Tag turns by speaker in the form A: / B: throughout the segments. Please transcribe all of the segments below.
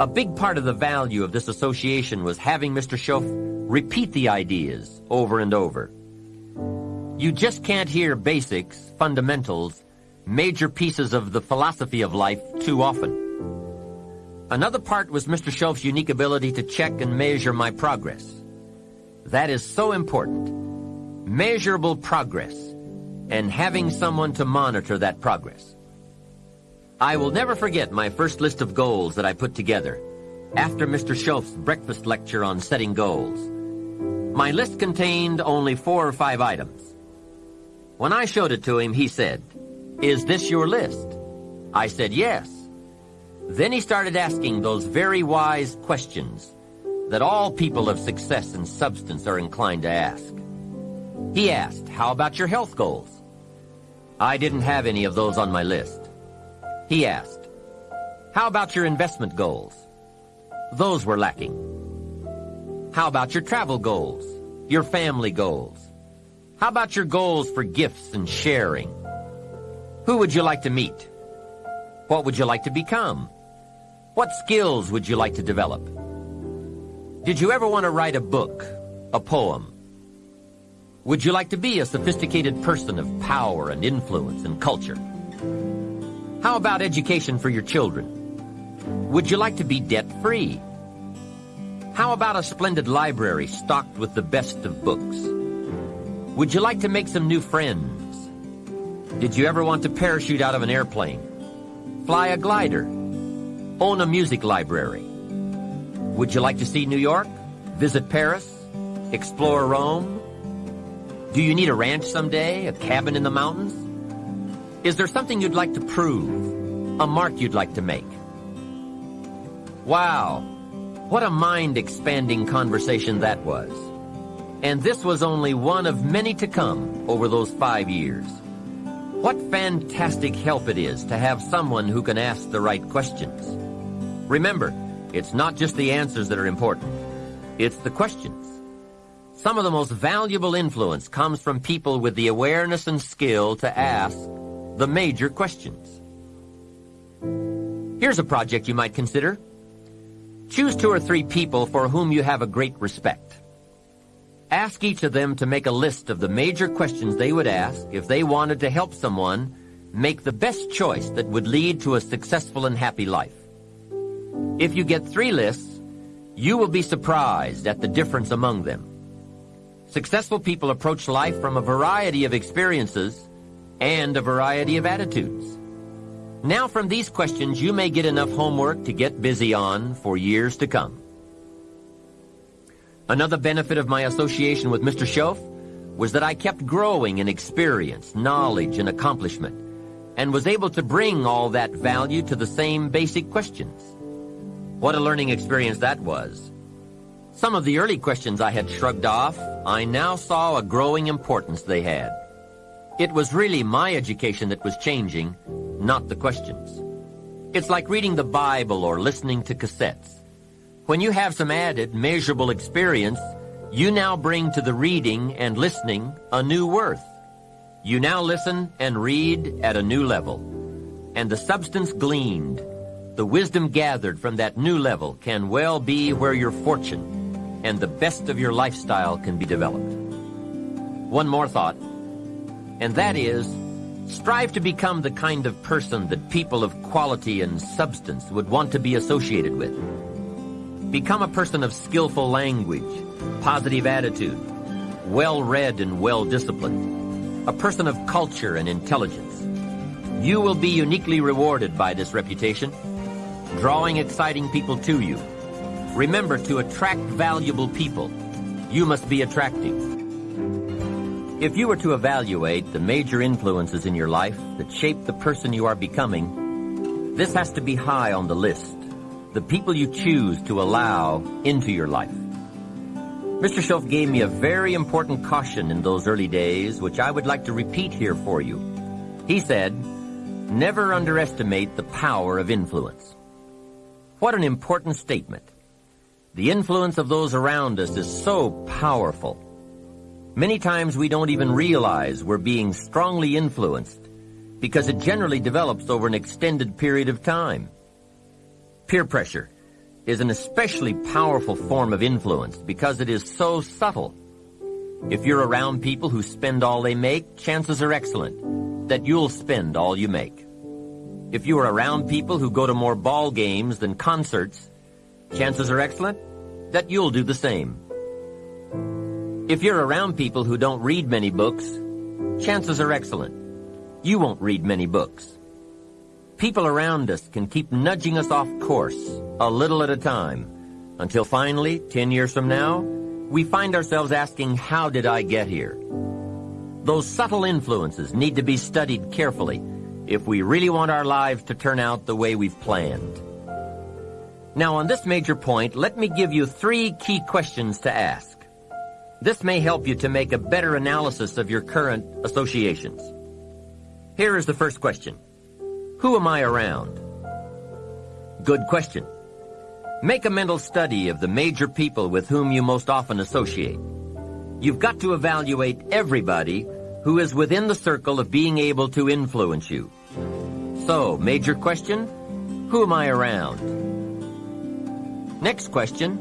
A: A big part of the value of this association was having Mr. Shoaff repeat the ideas over and over. You just can't hear basics, fundamentals, major pieces of the philosophy of life too often. Another part was Mr. Shoaff's unique ability to check and measure my progress. That is so important. Measurable progress and having someone to monitor that progress. I will never forget my first list of goals that I put together after Mr. Shoaff's breakfast lecture on setting goals. My list contained only four or five items. When I showed it to him, he said, Is this your list? I said, yes. Then he started asking those very wise questions that all people of success and substance are inclined to ask. He asked, how about your health goals? I didn't have any of those on my list. He asked, How about your investment goals? Those were lacking. How about your travel goals? Your family goals? How about your goals for gifts and sharing? Who would you like to meet? What would you like to become? What skills would you like to develop? Did you ever want to write a book, a poem? Would you like to be a sophisticated person of power and influence and culture? How about education for your children? Would you like to be debt-free? How about a splendid library stocked with the best of books? Would you like to make some new friends? Did you ever want to parachute out of an airplane? Fly a glider? Own a music library? Would you like to see New York? Visit Paris? Explore Rome? Do you need a ranch someday? A cabin in the mountains? Is there something you'd like to prove? A mark you'd like to make? Wow, what a mind-expanding conversation that was. And this was only one of many to come over those five years. What fantastic help it is to have someone who can ask the right questions. Remember, it's not just the answers that are important. It's the questions. Some of the most valuable influence comes from people with the awareness and skill to ask the major questions. Here's a project you might consider. Choose two or three people for whom you have a great respect. Ask each of them to make a list of the major questions they would ask if they wanted to help someone make the best choice that would lead to a successful and happy life. If you get three lists, you will be surprised at the difference among them. Successful people approach life from a variety of experiences and a variety of attitudes. Now from these questions, you may get enough homework to get busy on for years to come. Another benefit of my association with Mr. Shoaff was that I kept growing in experience, knowledge, and accomplishment, and was able to bring all that value to the same basic questions. What a learning experience that was. Some of the early questions I had shrugged off, I now saw a growing importance they had. It was really my education that was changing, not the questions. It's like reading the Bible or listening to cassettes. When you have some added, measurable experience, you now bring to the reading and listening a new worth. You now listen and read at a new level. And the substance gleaned, the wisdom gathered from that new level can well be where your fortune and the best of your lifestyle can be developed. One more thought and that is, strive to become the kind of person that people of quality and substance would want to be associated with. Become a person of skillful language, positive attitude, well-read and well-disciplined, a person of culture and intelligence. You will be uniquely rewarded by this reputation, drawing exciting people to you. Remember, to attract valuable people, you must be attractive. If you were to evaluate the major influences in your life that shape the person you are becoming, this has to be high on the list. The people you choose to allow into your life. Mr. Shoaff gave me a very important caution in those early days, which I would like to repeat here for you. He said, never underestimate the power of influence. What an important statement. The influence of those around us is so powerful. Many times we don't even realize we're being strongly influenced because it generally develops over an extended period of time. Peer pressure, is an especially powerful form of influence because it is so subtle. If you're around people who spend all they make, chances are excellent that you'll spend all you make. If you are around people who go to more ball games than concerts, chances are excellent that you'll do the same. If you're around people who don't read many books, chances are excellent you won't read many books. People around us can keep nudging us off course, a little at a time, until finally, 10 years from now, we find ourselves asking, how did I get here? Those subtle influences need to be studied carefully if we really want our lives to turn out the way we've planned. Now on this major point, let me give you three key questions to ask. This may help you to make a better analysis of your current associations. Here is the first question. Who am I around? Good question. Make a mental study of the major people with whom you most often associate. You've got to evaluate everybody who is within the circle of being able to influence you. So, major question, who am I around? Next question,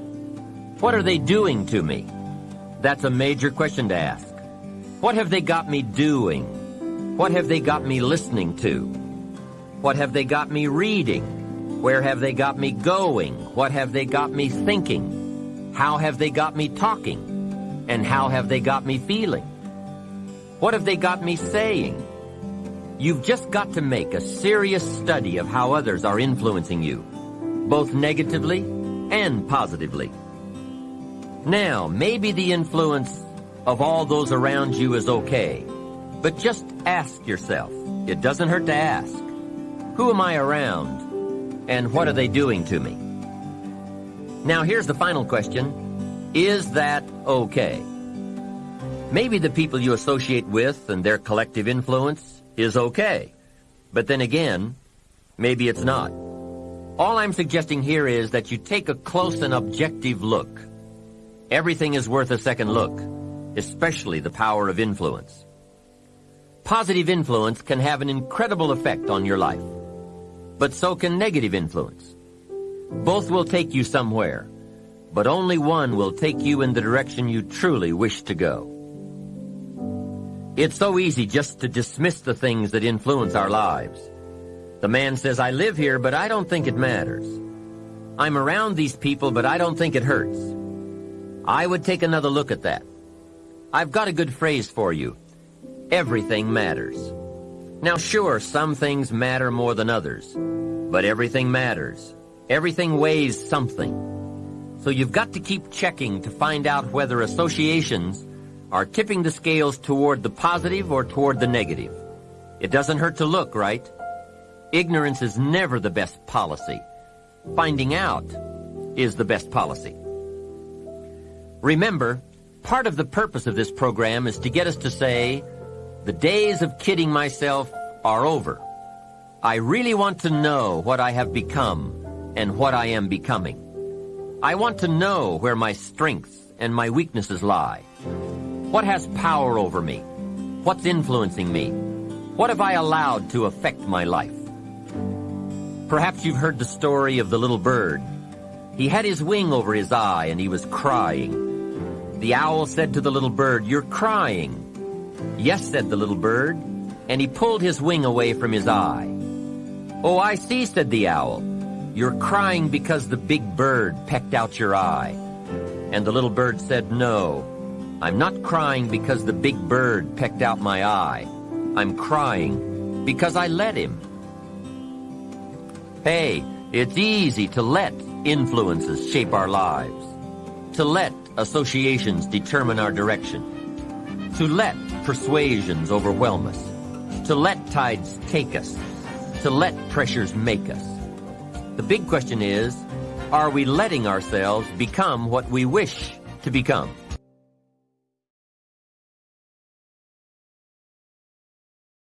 A: what are they doing to me? That's a major question to ask. What have they got me doing? What have they got me listening to? What have they got me reading? Where have they got me going? What have they got me thinking? How have they got me talking? And how have they got me feeling? What have they got me saying? You've just got to make a serious study of how others are influencing you, both negatively and positively. Now, maybe the influence of all those around you is okay, but just ask yourself. It doesn't hurt to ask. Who am I around? And what are they doing to me? Now here's the final question. Is that okay? Maybe the people you associate with and their collective influence is okay. But then again, maybe it's not. All I'm suggesting here is that you take a close and objective look. Everything is worth a second look, especially the power of influence. Positive influence can have an incredible effect on your life. But so can negative influence. Both will take you somewhere, but only one will take you in the direction you truly wish to go. It's so easy just to dismiss the things that influence our lives. The man says, I live here, but I don't think it matters. I'm around these people, but I don't think it hurts. I would take another look at that. I've got a good phrase for you. Everything matters. Now sure, some things matter more than others, but everything matters. Everything weighs something. So you've got to keep checking to find out whether associations are tipping the scales toward the positive or toward the negative. It doesn't hurt to look, right? Ignorance is never the best policy. Finding out is the best policy. Remember, part of the purpose of this program is to get us to say, the days of kidding myself are over. I really want to know what I have become and what I am becoming. I want to know where my strengths and my weaknesses lie. What has power over me? What's influencing me? What have I allowed to affect my life? Perhaps you've heard the story of the little bird. He had his wing over his eye and he was crying. The owl said to the little bird, You're crying. Yes, said the little bird, and he pulled his wing away from his eye. Oh, I see, said the owl. You're crying because the big bird pecked out your eye. And the little bird said, no, I'm not crying because the big bird pecked out my eye. I'm crying because I let him. Hey, it's easy to let influences shape our lives, to let associations determine our direction, to let persuasions overwhelm us, to let tides take us, to let pressures make us. The big question is, are we letting ourselves become what we wish to become?